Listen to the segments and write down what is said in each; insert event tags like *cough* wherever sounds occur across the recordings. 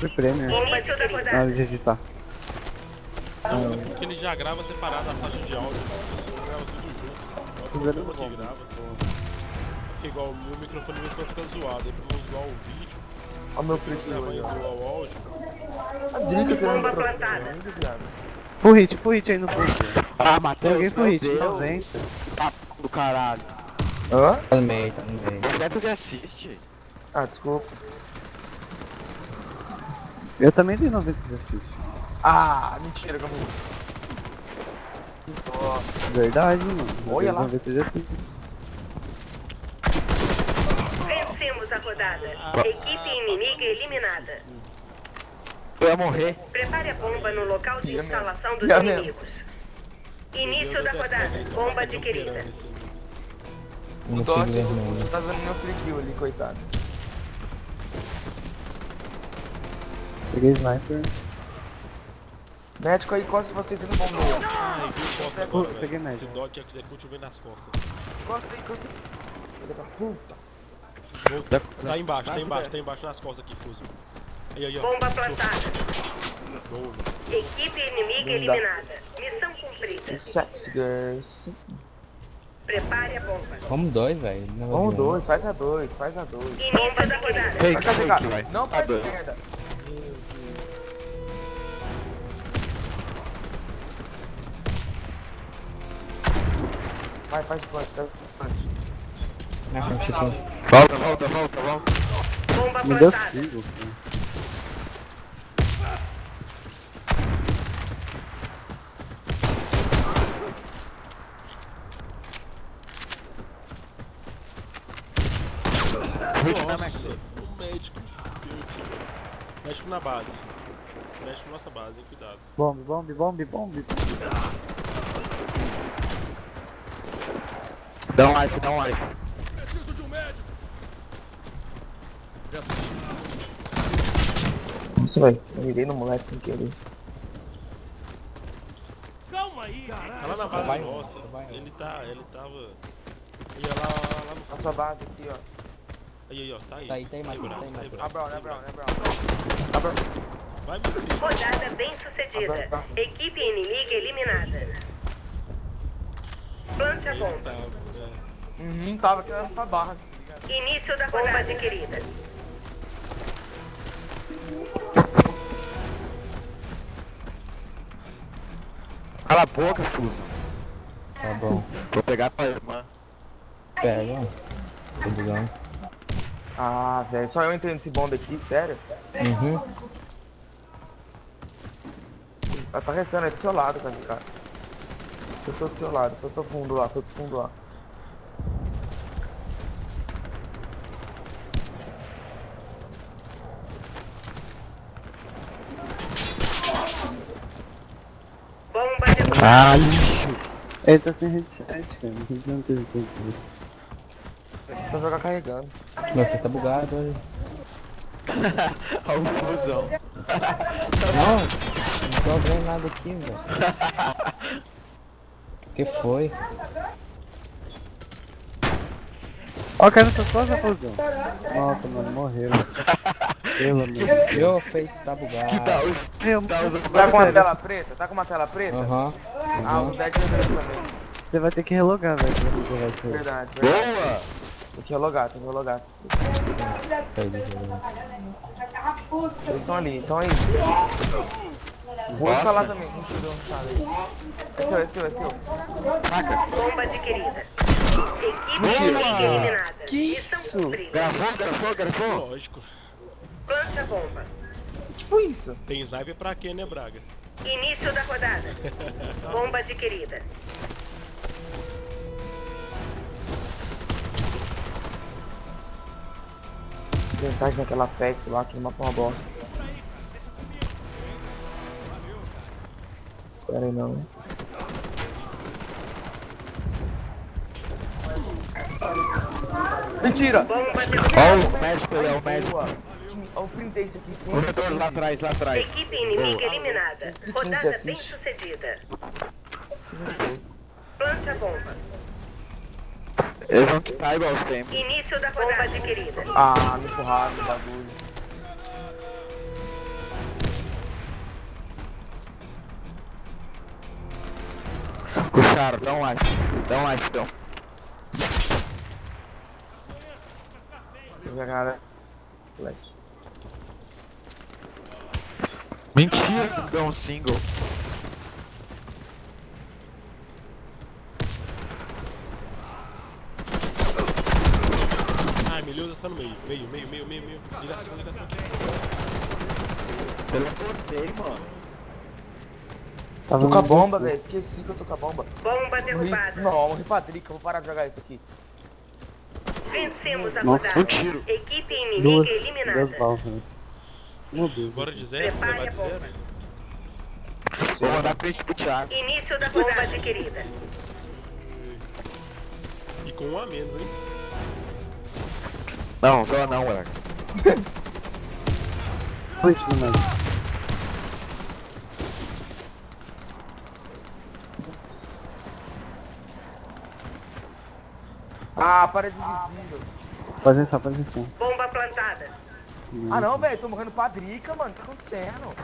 Foi prêmio. Da Na hora de editar. Não, é porque ele já grava separado a faixa de áudio. Grava tudo junto. Tudo bom. que grava. Porque igual o meu microfone meu fica zoado. Aí pra não zoar o vídeo, Olha o meu gravo aí, o áudio. A direita que Bomba não plantada. Full hit, full hit aí no full. Ah, Matheus, Joguei full hit, Deus. 90. Tá do caralho. Hã? Tá meio, tá no meio. Direto de assiste. Ah, desculpa. Eu também dei 90 de assist. Ah, mentira, como... Verdade, mano. Eu Olha lá. 90 de assist. Vencemos a rodada. Equipe inimiga eliminada. Eu ia morrer. Prepare a bomba no local de mesmo. instalação dos Já mesmo. inimigos. Início da rodada. Bomba adquirida. O No Dodge ping vermelho. não tá vendo meu free kill ali, coitado. Peguei sniper. Médico aí, costa vocês no bombeiro. Viu costa Pô, agora, peguei velho. médio. Esse dot execute vem nas costas. Costa aí, costa aí. Filha da puta. Volta. Tá embaixo, tá embaixo, tá embaixo nas costas aqui, Fuso. Aí, aí, ó. Bomba plantada. Boa. Equipe inimiga eliminada. Missão cumprida. Sexy girls. Prepare a bomba. Vamos dois, velho. Vamos dois, faz a dois, faz a dois. Início da rodada. Fake, fake, vai. Não Tá faz dois. merda. Vai, faz plant, faz plant. Na frente, tipo, Volta, volta, volta, volta. Bomba Me deu plantada. 5. Hit na Max. Nossa, o médico. Médico na base. Médico na nossa base, hein? cuidado. Bomb, bomb, bomb, bomb. Dá um life, dá um life. Nossa, velho. Eu mirei no moleque sem querer. Tá lá na base Vai, nossa. vai. Ele tá. Ele tava. Ia lá, lá, lá no. Nossa base aqui, ó. Aí, aí, ó. Tá aí. Tá aí, tá aí, Matheus, tá aí, Matheus. bravo. Abraão, né, Abraão? Vai, meu filho. Rodada bem sucedida. Equipe inimiga eliminada. Plante a bomba. Tá. Uhum, tava aqui nessa barra. Início da bomba adquirida. Cala a boca, Fuso. Tá bom. Vou pegar pra irmã. Pega, ó. Tudozão. Ah, velho, só eu entendo esse bomba aqui, sério. Uhum. Ela tá restando aí do seu lado, cara, cara. Eu tô do seu lado, tô fundo lá, tô do fundo lá. Bomba derrubada. Ah, lixo. Ele tá sem headset, cara. Não tem headset. Só jogar carregando. Meu filho tá bugado, olha. *laughs* Olha o Fusão. Não, não tô vendo nada aqui, velho. *laughs* que foi? Ó, o cara nessas costas, fusão. Nossa, mano, morreu. Pelo amor de *laughs* Deus. Meu face tá bugado. Que tal os... Meu, Tá usando Tá com uma sério. tela preta? Tá com uma tela preta? Aham. Ah, o deck é mesmo também. Você vai ter que relogar, velho. Verdade, verdade. Boa! Tem que relogar, tem que relogar. Foi de jogo. Eles estão ali, então aí. Vou instalar também, não tirou sala aí. É seu, é seu, é seu. Saca. Bomba adquirida. Equipe eliminada. Que Missão isso? cumprida. Gravou, gravou, gravou? Lógico. Plante a bomba. Que foi isso? Tem sniper pra quê, né, Braga? Início da rodada. *laughs* Bomba adquirida. Vantagem naquela PET lá, que mapa uma bosta. Pera aí não. Mentira! Bomba. Olha o médico aí, olha o médico. Boa. Olha o print aqui. sim. Corredor lá atrás, lá atrás. Equipe inimiga eliminada. Rodada bem sucedida. Plante a bomba. Eles vão quitar igual sempre. Início da rodada adquirida. Ah, me empurraram no bagulho. Puxaram, dá um ice. Dá um ice, então. Flash. Mentira que deu um single. Ai, Meliodas tá no meio. Meio, meio, meio, meio, meio. Teleportei, mano. Tava Tô com a bomba, velho. Esqueci que eu tô com a bomba. Bomba Morri. derrubada. Não, morri Patrick, eu vou parar de jogar isso aqui. Vencemos a Nossa, rodada. um tiro. Equipe inimiga Duas, duas eliminada. balas. Meu Deus. Bora de zero, Prepare a bomba. zero. Vou mandar print pro Thiago. Início da bomba adquirida. E com um a menos, hein? Não, só não, moleque. *laughs* Foi isso, né? Ah, parede invisível. Pode deixar, pode deixar. Bomba plantada. Ah não, velho, tô morrendo Padrica, mano. O que tá acontecendo?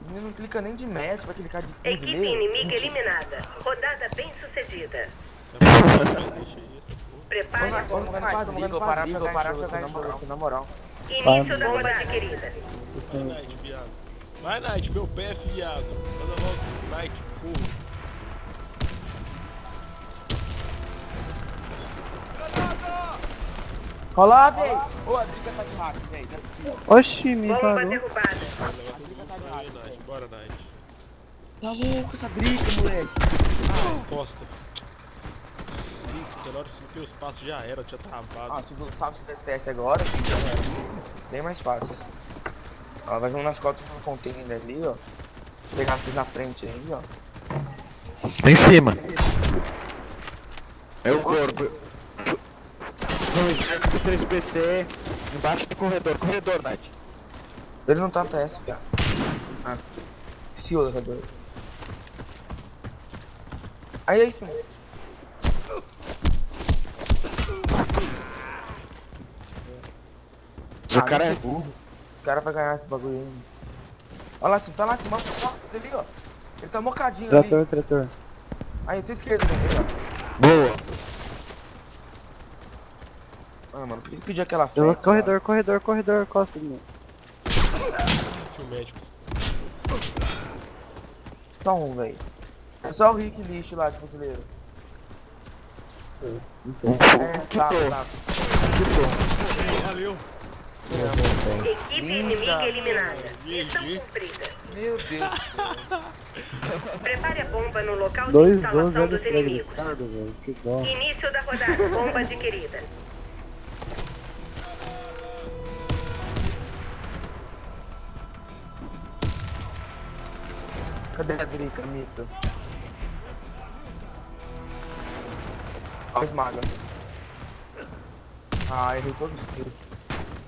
O menino não clica nem de mestre, vai clicar de de Equipe inimiga eliminada. Rodada bem sucedida. Prepare a Tô morrendo bomba. Padrica, vou parar de jogar jogo, na moral. Início da bomba adquirida. Vai, Knight, viado. Vai, Knight, meu pé, viado. Manda logo, Knight, porra. Olha lá, velho. Ô, a briga tá de hack, velho. Não é possível. Oxi, me Bomba parou. derrubada. Leva tudo isso aí, Knight. Bora, Knight. Tá louco essa briga, moleque. Costa. Sim, na hora que os passos já era, tinha travado. Ah, se o Gustavo fizesse teste agora, era. bem mais fácil. Ó, vai vir nas costas do container ali, ó. Pegar aqui na frente aí, ó. Em cima. É o corpo. Dois, três PC. Embaixo do corredor. Corredor, Night. Ele não tá PS, cara. Ah. Se o corredor. Aí, aí, sim. O cara é burro. Os caras vão ganhar esse bagulho aí. Olha lá, tá lá, sim, mostra ali, ó. Ele tá mocadinho ali. Trator, trator. Aí, tua esquerda, ali, ó. Boa. Ah, mano, por que ele pediu aquela flecha, Corredor, corredor, corredor, costa de mim. Médico. Só um, velho. É só o Rick lixo lá de fuzileiro. É, Que tá, tô. tá. Valeu. Equipe inimiga eliminada. Missão cumprida. Meu Deus. Prepare a bomba no local de Dois, instalação dos inimigos. Que. Início da rodada. Bomba adquirida. Cadê a Drica, mito? Ó, esmaga. Ah, errei todos os tiros.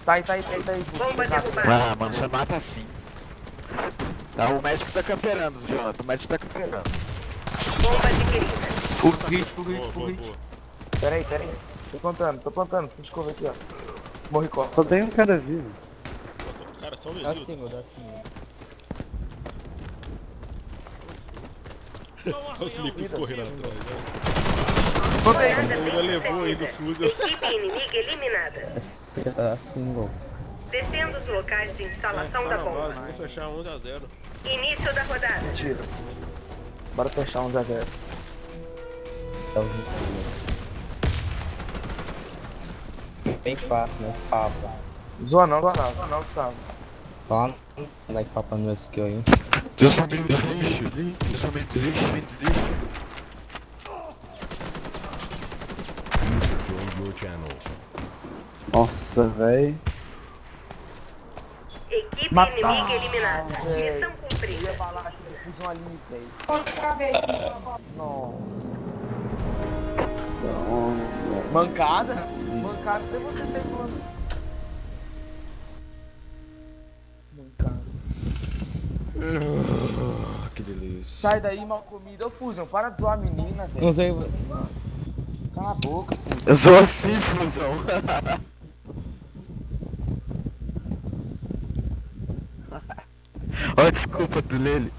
Tá aí, tá aí, tá aí, tá aí. Bomba Tá, derrubada. Ah, mano, você mata assim. Tá, o médico tá camperando, Jonathan. O médico tá camperando. Bomba adquirida. O hit, o hit, o boa, hit. Pera aí, pera aí. Tô plantando, tô plantando. Deixa eu ver aqui, ó. Morri costa. Só tem um cara vivo. Cara, só um Dá medinho. single, dá single. Olha os micos correndo atrás. né? Rodada Ele bem levou ainda o sucedida. fuzil. Equipe inimiga eliminada. É single. Descendo os locais de instalação da na base, bomba. vou fechar 11 a 0. Início da rodada. Tira. Bora fechar um 0 0 Dá o. Bem fácil, né? Papa. Zoa não, zoa não, zoa não, Gustavo. Papa no meu skill aí. Eu sou meio lixo. Eu sou meio lixo, meio lixo. Nossa, velho. Equipe Matar, inimiga eliminada. véi. Missão Eu ia cumprida. falar que eu fiz um ali, velho. Então, Mancada? Mancada você sair. Que delícia. Sai daí, mal comida. Ô, Fusion, para de zoar a menina, velho. Não sei. Cala a boca, sou assim, fusão. Olha a desculpa do Lele.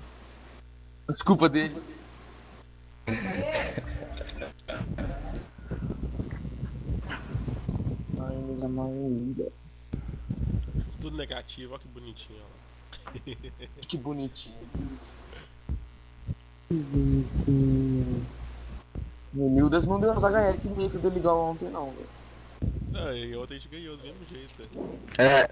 Desculpa dele. Ainda ainda. Tudo negativo, olha que bonitinho. ó. *laughs* Que bonitinho. O Nildas não deu as HS meio dele igual ontem não, velho. Não, e ontem a gente ganhou do mesmo jeito. É,